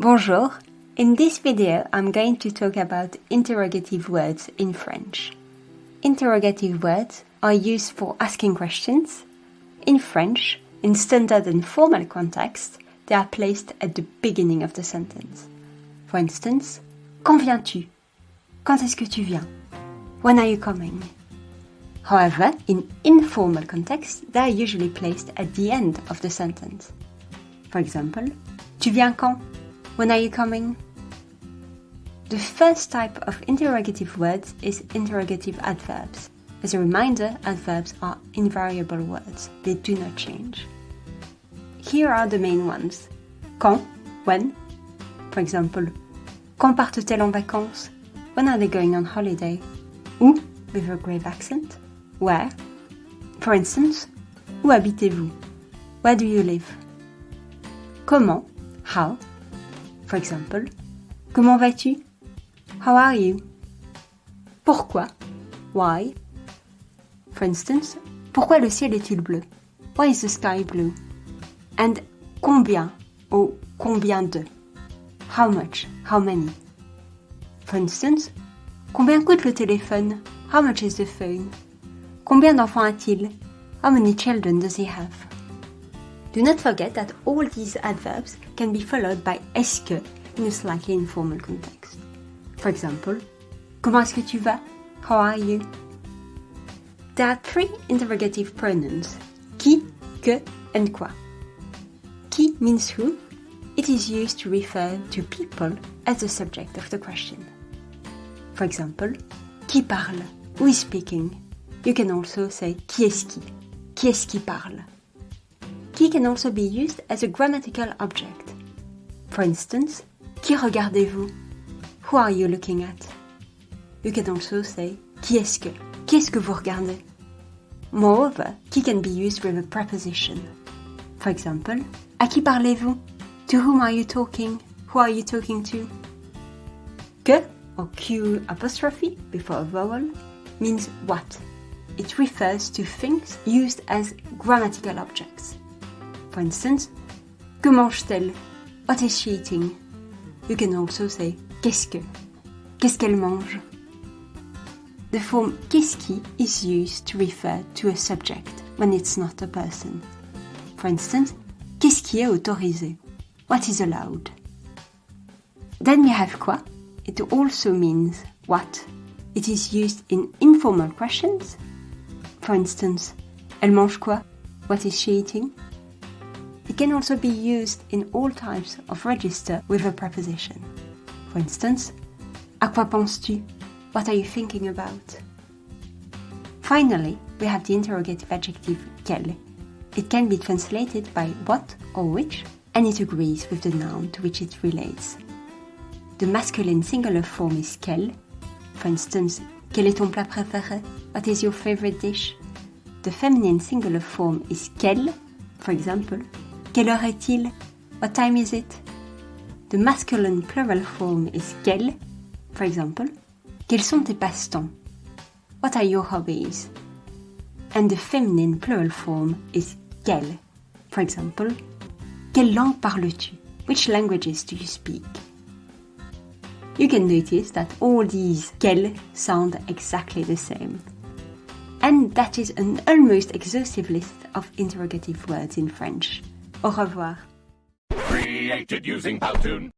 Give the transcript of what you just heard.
Bonjour. In this video, I'm going to talk about interrogative words in French. Interrogative words are used for asking questions. In French, in standard and formal context, they are placed at the beginning of the sentence. For instance, Quand viens-tu? Quand est-ce que tu viens? When are you coming? However, in informal context, they are usually placed at the end of the sentence. For example, Tu viens quand? When are you coming? The first type of interrogative words is interrogative adverbs. As a reminder, adverbs are invariable words. They do not change. Here are the main ones. Quand, when. For example, quand partent-elles en vacances? When are they going on holiday? Où, with a grave accent. Where. For instance, où habitez-vous? Where do you live? Comment, how. For example, comment vas-tu? How are you? Pourquoi? Why? For instance, pourquoi le ciel est-il bleu? Why is the sky blue? And combien ou combien de? How much? How many? For instance, combien coûte le téléphone? How much is the phone? Combien d'enfants a-t-il? How many children does he have? Do not forget that all these adverbs can be followed by est-ce que in a slightly informal context. For example, comment est-ce que tu vas? How are you? There are three interrogative pronouns, qui, que, and quoi. Qui means who. It is used to refer to people as the subject of the question. For example, qui parle? Who is speaking? You can also say qui est-ce qui? Qui est-ce qui parle? Qui can also be used as a grammatical object. For instance, qui regardez-vous? Who are you looking at? You can also say qui est-ce que? Qu'est-ce que vous regardez? Moreover, qui can be used with a preposition. For example, à qui parlez-vous? To whom are you talking? Who are you talking to? Que, or Q apostrophe before a vowel, means what. It refers to things used as grammatical objects. For instance, que mange-t-elle? Oh, what is she eating? You can also say qu'est-ce que? Qu'est-ce qu'elle mange? The form qu'est-ce qui is used to refer to a subject when it's not a person. For instance, qu'est-ce qui est autorisé? What is allowed? Then we have quoi. It also means what. It is used in informal questions. For instance, elle mange quoi? What is she eating? It can also be used in all types of register with a preposition. For instance, à quoi penses-tu? What are you thinking about? Finally, we have the interrogative adjective quel. It can be translated by what or which, and it agrees with the noun to which it relates. The masculine singular form is quel. For instance, quel est ton plat préféré? What is your favorite dish? The feminine singular form is quelle. For example, Quelle heure est-il? What time is it? The masculine plural form is quels. For example, quels sont tes passe-temps? What are your hobbies? And the feminine plural form is quelles. For example, quelle langue parles-tu? Which languages do you speak? You can notice that all these quel sound exactly the same. And that is an almost exhaustive list of interrogative words in French. Au revoir. Created using Powtoon.